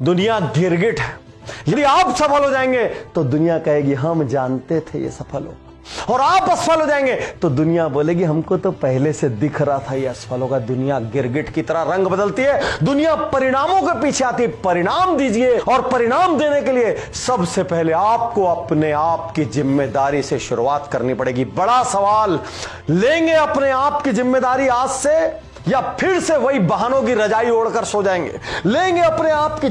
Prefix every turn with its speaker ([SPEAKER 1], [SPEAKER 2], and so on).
[SPEAKER 1] दुनिया गिरगिट है। यदि आप सफल हो जाएँगे तो दुनिया कहेगी, हम जानते थे ये सफल हो। और आप असफल हो जाएँगे तो दुनिया बोलेगी, हमको तो पहले से दिख रहा था ये असफल होगा दुनिया गिरगिट की तरह रंग बदलती है। दुनिया परिणामों के पीछे आती है। परिणाम दीजिए और परिणाम देने के लिए सबसे पहले आपको अपने आप की ज़िम्मेदारी से शुरुआत करनी पड़ेगी। बड़ा सवाल, लेंगे अपने आप की ज़िम्मेदारी आज से या फिर से वही बहानों की रजाई ओढ़कर सो जाएँगे? लेंगे अपने आप की